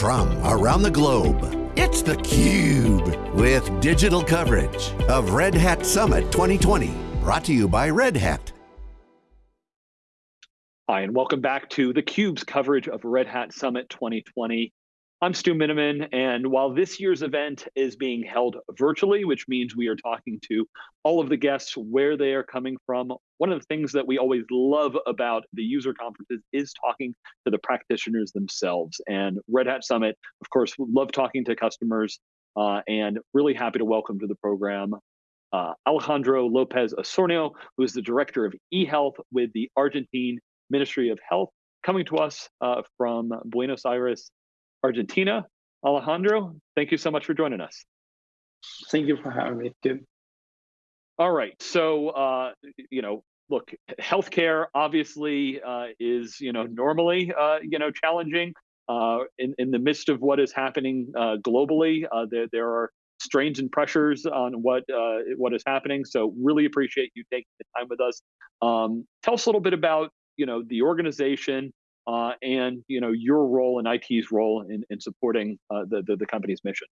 from around the globe. It's theCUBE, with digital coverage of Red Hat Summit 2020. Brought to you by Red Hat. Hi, and welcome back to theCUBE's coverage of Red Hat Summit 2020. I'm Stu Miniman, and while this year's event is being held virtually, which means we are talking to all of the guests where they are coming from, one of the things that we always love about the user conferences is talking to the practitioners themselves. And Red Hat Summit, of course, love talking to customers, uh, and really happy to welcome to the program uh, Alejandro Lopez Osornio, who is the Director of eHealth with the Argentine Ministry of Health, coming to us uh, from Buenos Aires, Argentina. Alejandro, thank you so much for joining us. Thank you for having me, Tim. All right, so uh, you know, look, healthcare obviously uh, is you know normally uh, you know challenging uh, in in the midst of what is happening uh, globally. Uh, there there are strains and pressures on what what is happening. So really appreciate you taking the time with us. Um, tell us a little bit about you know the organization uh, and you know your role and IT's role in, in supporting uh, the, the, the company's mission.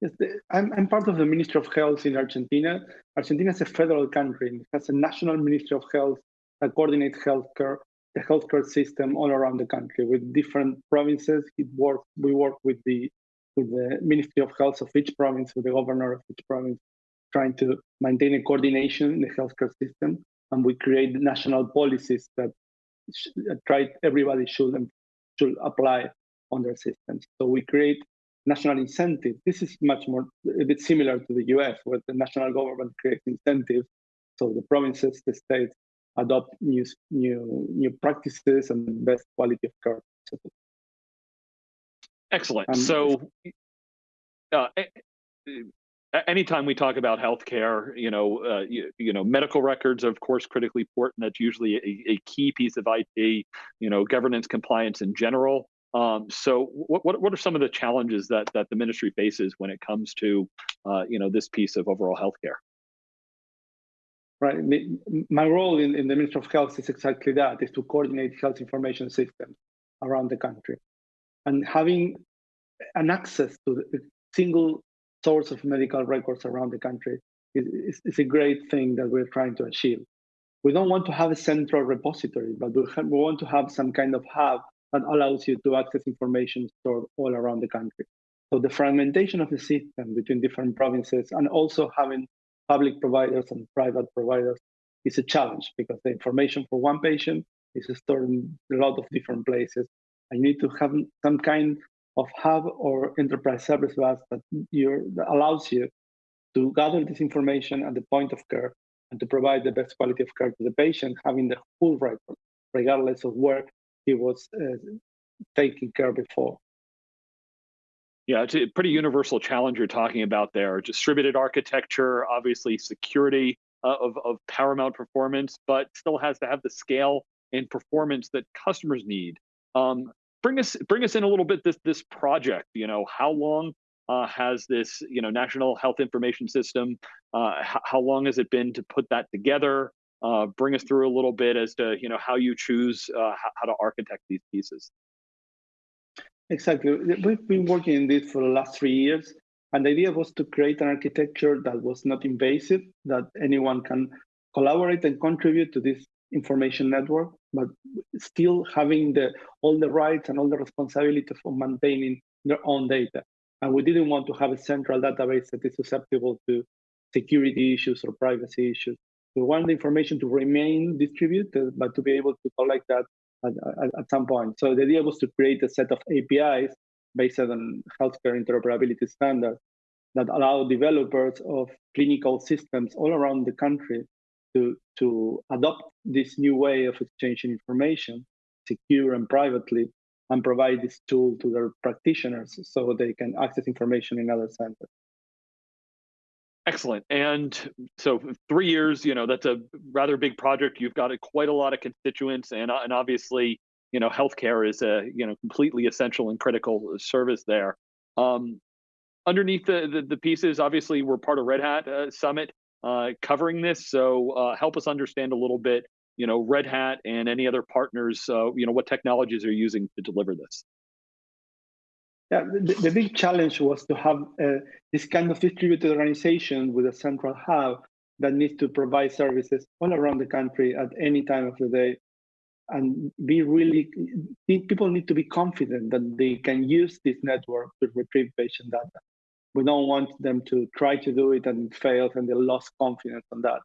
Yes, the, I'm, I'm part of the Ministry of Health in Argentina. Argentina is a federal country. It has a national Ministry of Health that coordinates healthcare, the healthcare system all around the country with different provinces. It we work with the with the Ministry of Health of each province, with the governor of each province, trying to maintain a coordination in the healthcare system. And we create national policies that try everybody should should apply on their systems. So we create national incentive. This is much more a bit similar to the US, where the national government creates incentives. So the provinces, the states adopt new new new practices and best quality of care. Excellent. Um, so uh, anytime we talk about healthcare, you know, uh, you, you, know, medical records, are of course, critically important. That's usually a, a, key piece of IT. You know, governance, compliance in general. Um, so, what, what are some of the challenges that that the ministry faces when it comes to, uh, you know, this piece of overall healthcare? Right. My role in, in the Ministry of Health is exactly that: is to coordinate health information systems around the country, and having an access to the single source of medical records around the country is, is, a great thing that we're trying to achieve. We don't want to have a central repository, but we, we want to have some kind of hub that allows you to access information stored all around the country. So the fragmentation of the system between different provinces and also having public providers and private providers is a challenge because the information for one patient is stored in a lot of different places. And you need to have some kind of hub or enterprise service bus that, that allows you to gather this information at the point of care and to provide the best quality of care to the patient, having the full record, regardless of where he was uh, taking care before. Yeah, it's a pretty universal challenge you're talking about there. Distributed architecture, obviously security uh, of, of paramount performance, but still has to have the scale and performance that customers need. Um, bring us bring us in a little bit this this project. You know, how long uh, has this you know national health information system? Uh, how long has it been to put that together? Uh, bring us through a little bit as to you know how you choose uh, how, to architect these pieces. Exactly. We've been working in this for the last three years. And the idea was to create an architecture that was not invasive, that anyone can collaborate and contribute to this information network, but still having the all the rights and all the responsibility for maintaining their own data. And we didn't want to have a central database that is susceptible to security issues or privacy issues. We want the information to remain distributed, but to be able to collect that at, at, at some point. So the idea was to create a set of APIs based on healthcare interoperability standards that allow developers of clinical systems all around the country to, to adopt this new way of exchanging information, secure and privately, and provide this tool to their practitioners so they can access information in other centers. Excellent. And so three years, you know, that's a rather big project. You've got a, quite a lot of constituents and, and obviously, you know, healthcare is a, you know, completely essential and critical service there. Um, underneath the, the, the, pieces, obviously we're part of Red Hat uh, Summit uh, covering this. So uh, help us understand a little bit, you know, Red Hat and any other partners, uh, you know, what technologies are using to deliver this. Yeah, the, the big challenge was to have uh, this kind of distributed organization with a central hub that needs to provide services all around the country at any time of the day. And be really people need to be confident that they can use this network to retrieve patient data. We don't want them to try to do it and it fails and they lost confidence on that.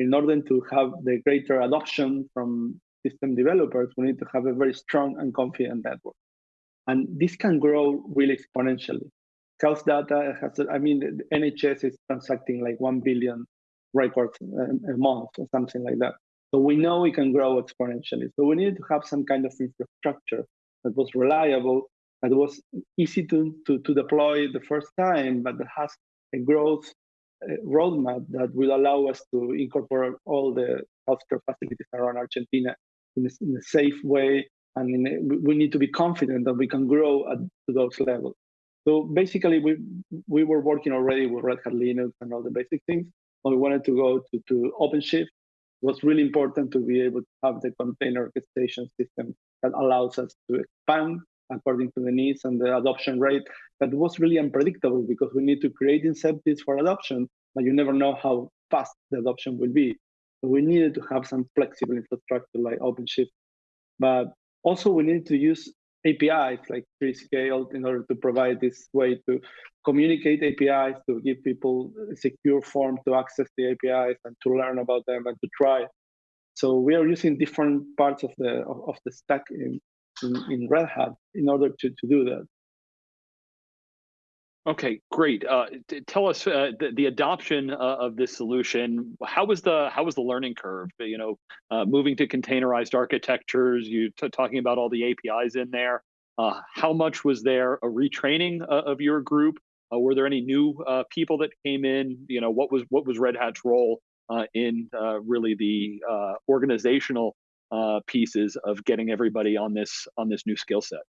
In order to have the greater adoption from system developers we need to have a very strong and confident network and this can grow really exponentially health data has i mean the nhs is transacting like 1 billion records a, a month or something like that so we know we can grow exponentially. So we need to have some kind of infrastructure that was reliable, that was easy to, to, to deploy the first time, but that has a growth uh, roadmap that will allow us to incorporate all the healthcare facilities around Argentina in a, in a safe way. And a, we need to be confident that we can grow at, those levels. So basically, we we were working already with Red Hat Linux and all the basic things, but we wanted to go to, to OpenShift was really important to be able to have the container orchestration system that allows us to expand according to the needs and the adoption rate that was really unpredictable because we need to create incentives for adoption, but you never know how fast the adoption will be. So we needed to have some flexible infrastructure like OpenShift. But also we need to use APIs like 3scale in order to provide this way to communicate APIs, to give people a secure form to access the APIs and to learn about them and to try. So we are using different parts of the of, of the stack in, in, in, Red Hat in order to, to do that. Okay, great. Uh, tell us uh, the, the, adoption uh, of this solution. How was the how was the learning curve? You know, uh, moving to containerized architectures. You talking about all the APIs in there. Uh, how much was there a retraining uh, of your group? were there any new people that came in? You know, what was what was Red Hat's role in really the organizational pieces of getting everybody on this on this new skill set?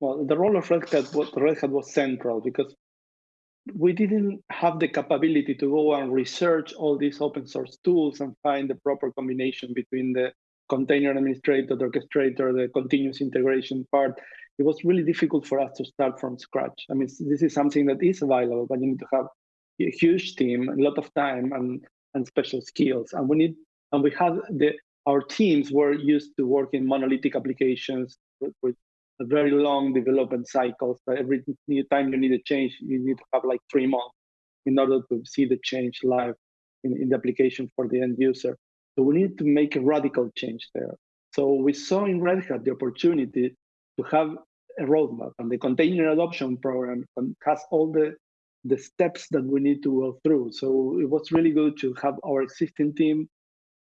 Well, the role of Red Hat was, Red Hat was central because we didn't have the capability to go and research all these open source tools and find the proper combination between the container administrator, the orchestrator, the continuous integration part. It was really difficult for us to start from scratch. I mean, this is something that is available, but you need to have a huge team, a lot of time, and and special skills. And we need, and we had the our teams were used to work in monolithic applications with, with a very long development cycle. So every time you need a change, you need to have like three months in order to see the change live in, in the application for the end user. So we need to make a radical change there. So we saw in Red Hat the opportunity to have a roadmap and the container adoption program and has all the the steps that we need to go through. So it was really good to have our existing team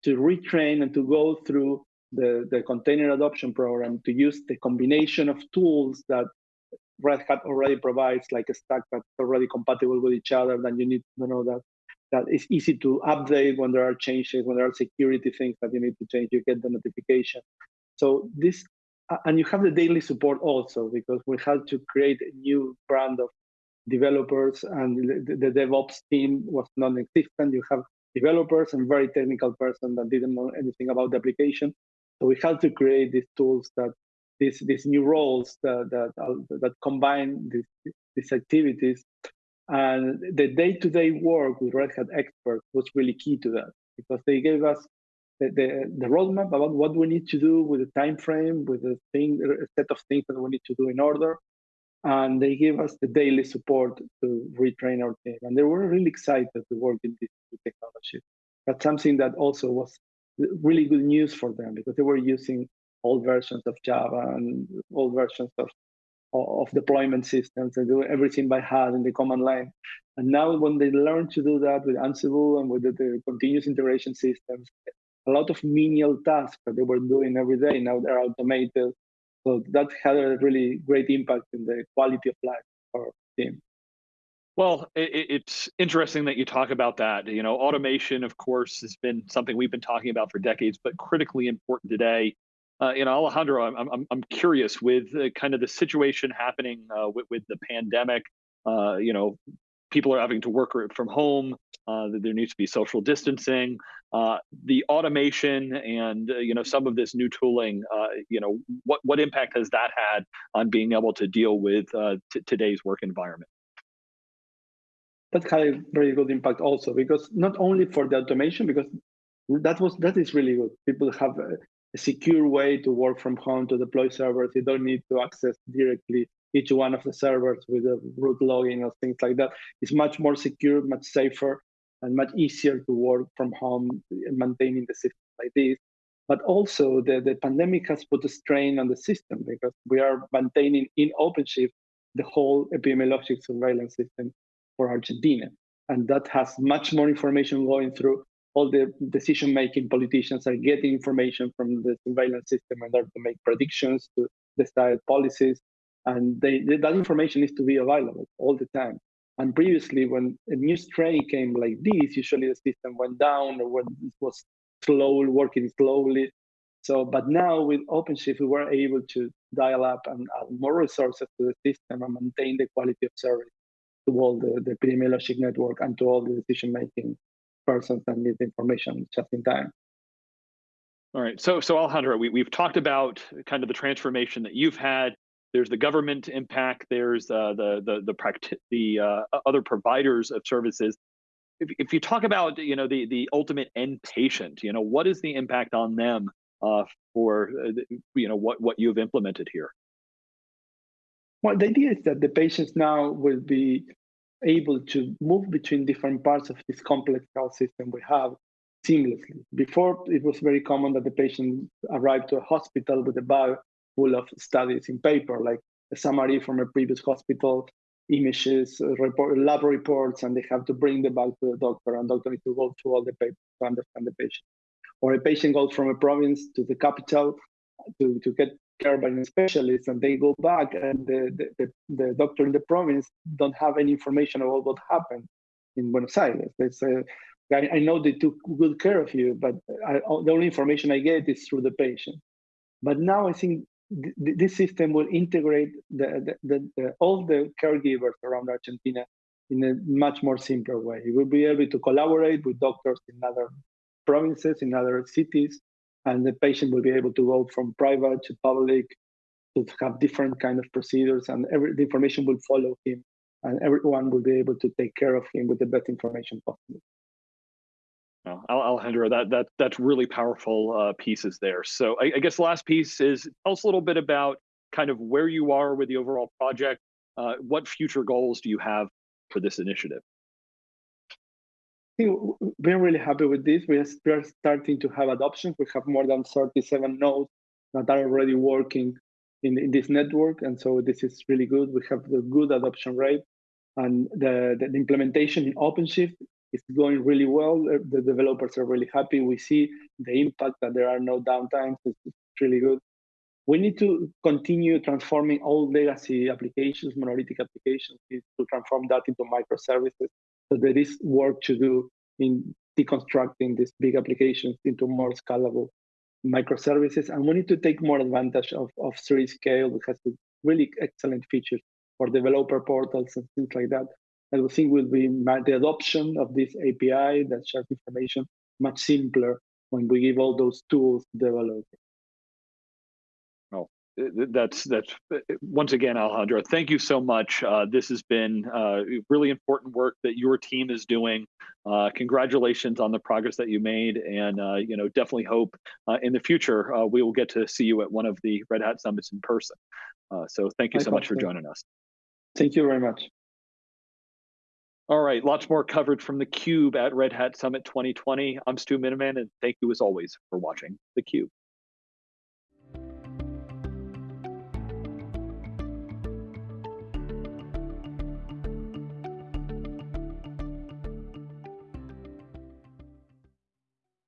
to retrain and to go through the, the container adoption program to use the combination of tools that Red Hat already provides, like a stack that's already compatible with each other, then you need to know that that it's easy to update when there are changes, when there are security things that you need to change, you get the notification. So this, and you have the daily support also, because we had to create a new brand of developers and the, the DevOps team was non-existent. You have developers and very technical person that didn't know anything about the application. So we had to create these tools that these these new roles that that that combine these these activities. And the day-to-day work with Red Hat experts was really key to that because they gave us the, the, the roadmap about what we need to do with the time frame, with the thing, a set of things that we need to do in order. And they gave us the daily support to retrain our team. And they were really excited to work in this technology. That's something that also was really good news for them because they were using old versions of Java and old versions of of deployment systems and do everything by hand in the command line. And now when they learn to do that with Ansible and with the, the continuous integration systems, a lot of menial tasks that they were doing every day now they're automated. So that had a really great impact in the quality of life for team. Well, it, it's interesting that you talk about that. You know, automation, of course, has been something we've been talking about for decades, but critically important today. Uh, you know, Alejandro, I'm, I'm, I'm curious with uh, kind of the situation happening uh, with, with the pandemic. Uh, you know, people are having to work from home. Uh, there needs to be social distancing. Uh, the automation and you know some of this new tooling. You know what what impact has that had on being able to deal with today's work environment? That had a very good impact also because not only for the automation because that was that is really good. People have a, a secure way to work from home to deploy servers. You don't need to access directly each one of the servers with a root login or things like that. It's much more secure, much safer, and much easier to work from home maintaining the system like this. But also the, the pandemic has put a strain on the system because we are maintaining in OpenShift the whole epidemiologic surveillance system for Argentina. And that has much more information going through all the decision making politicians are getting information from the surveillance system in order to make predictions to decide policies and they, that information needs to be available all the time. And previously, when a new strain came like this, usually the system went down or was slowly working slowly. So, but now with OpenShift, we were able to dial up and add more resources to the system and maintain the quality of service to all the, the epidemiologic network and to all the decision-making persons that need information just in time. All right. So, so Alejandro, we, we've talked about kind of the transformation that you've had there's the government impact, there's uh, the the the, practi- the uh, other providers of services. If, if you talk about you know the the ultimate end patient, you know what is the impact on them uh, for uh, you know what what you've implemented here? Well, the idea is that the patients now will be able to move between different parts of this complex health system we have seamlessly. Before, it was very common that the patient arrived to a hospital with a bag full of studies in paper, like a summary from a previous hospital, images, report, lab reports, and they have to bring them back to the doctor, and doctor needs to go through all the papers to understand the patient. Or a patient goes from a province to the capital to, to get care by a specialist, and they go back, and the, the, the, the doctor in the province don't have any information about what happened in Buenos Aires. They say, I, I know they took good care of you, but I, oh, the only information I get is through the patient. But now I think th- this system will integrate the, the, all the caregivers around Argentina in a much more simpler way. We will be able to collaborate with doctors in other provinces, in other cities, and the patient will be able to go from private to public to have different kind of procedures, and every the information will follow him, and everyone will be able to take care of him with the best information possible. Alejandro, that that that's really powerful uh, pieces there. So I, I, guess the last piece is tell us a little bit about kind of where you are with the overall project. Uh, what future goals do you have for this initiative? Think we're really happy with this. We are starting to have adoption. We have more than 37 nodes that are already working in, in this network. And so this is really good. We have a good adoption rate. And the, the, the implementation in OpenShift is going really well. The developers are really happy. We see the impact that there are no downtimes. It's, really good. We need to continue transforming all legacy applications, monolithic applications, to transform that into microservices. So there is work to do in deconstructing these big applications into more scalable microservices. And we need to take more advantage of, of 3scale, which has really excellent features for developer portals and things like that. I think will be the adoption of this API that shares information much simpler when we give all those tools to developers. That's that's once again, Alejandro. Thank you so much. Uh, this has been uh, really important work that your team is doing. Uh, congratulations on the progress that you made, and uh, you know definitely hope uh, in the future uh, we will get to see you at one of the Red Hat summits in person. so thank you so much for joining us. Thank you very much. All right, lots more coverage from the cube at Red Hat Summit 2020. I'm Stu Miniman, and thank you as always for watching theCUBE.